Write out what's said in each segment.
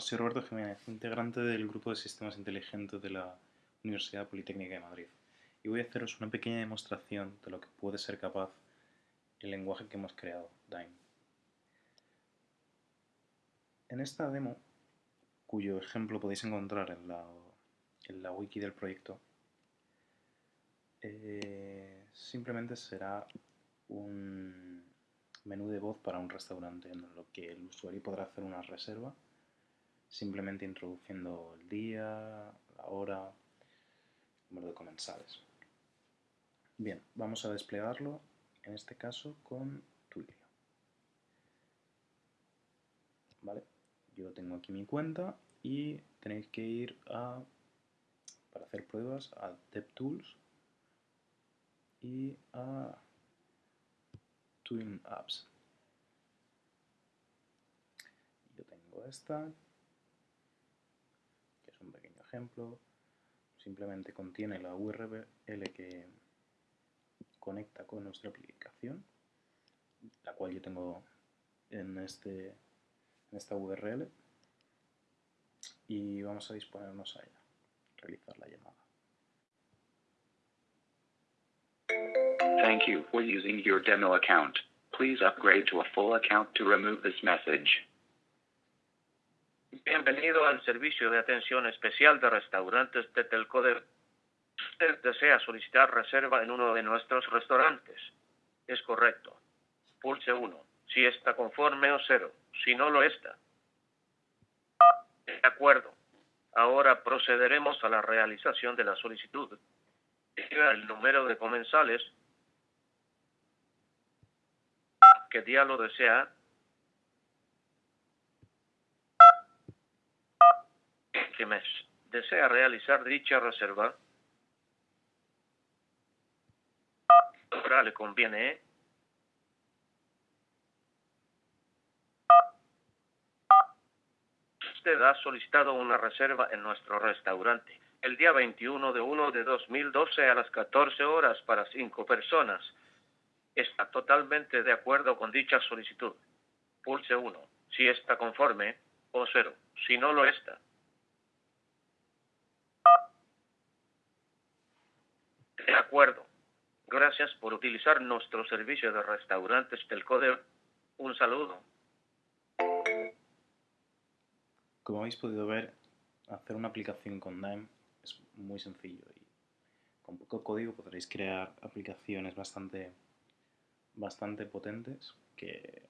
Soy Roberto Jiménez, integrante del Grupo de Sistemas Inteligentes de la Universidad Politécnica de Madrid. Y voy a haceros una pequeña demostración de lo que puede ser capaz el lenguaje que hemos creado, Dime. En esta demo, cuyo ejemplo podéis encontrar en la, wiki del proyecto, eh, simplemente será un menú de voz para un restaurante en lo que el usuario podrá hacer una reserva simplemente introduciendo el día, la hora, el número de comensales. Bien, vamos a desplegarlo, en este caso con Twilio. ¿Vale? Yo tengo aquí mi cuenta y tenéis que ir a, para hacer pruebas, a DevTools y a Twin Apps. Yo tengo esta, ejemplo, simplemente contiene la URL que conecta con nuestra aplicación, la cual yo tengo en, este, en esta URL, y vamos a disponernos a ella, realizar la llamada. Thank you for using your demo account. Please upgrade to a full account to remove this message. Bienvenido al servicio de atención especial de restaurantes de Telcoder. Usted desea solicitar reserva en uno de nuestros restaurantes. Es correcto. Pulse 1 si está conforme o 0 si no lo está. De acuerdo. Ahora procederemos a la realización de la solicitud. El número de comensales que día lo desea que mes desea realizar dicha reserva, ahora le conviene usted ha solicitado una reserva en nuestro restaurante el día 21 de 1 de 2012 a las 14 horas para cinco personas. Está totalmente de acuerdo con dicha solicitud. Pulse 1 si está conforme o 0 si no lo está. De acuerdo. Gracias por utilizar nuestro servicio de restaurantes del CODE. Un saludo. Como habéis podido ver, hacer una aplicación con Dime es muy sencillo y con poco código podréis crear aplicaciones bastante, bastante potentes que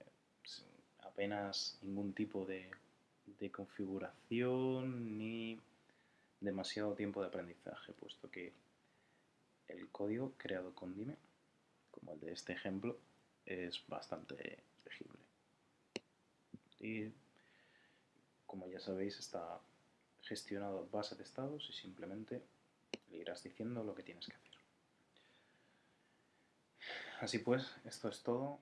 apenas ningún tipo de, de configuración ni demasiado tiempo de aprendizaje, puesto que el código creado con Dime, como el de este ejemplo, es bastante legible. Y como ya sabéis, está gestionado en base de estados y simplemente le irás diciendo lo que tienes que hacer. Así pues, esto es todo.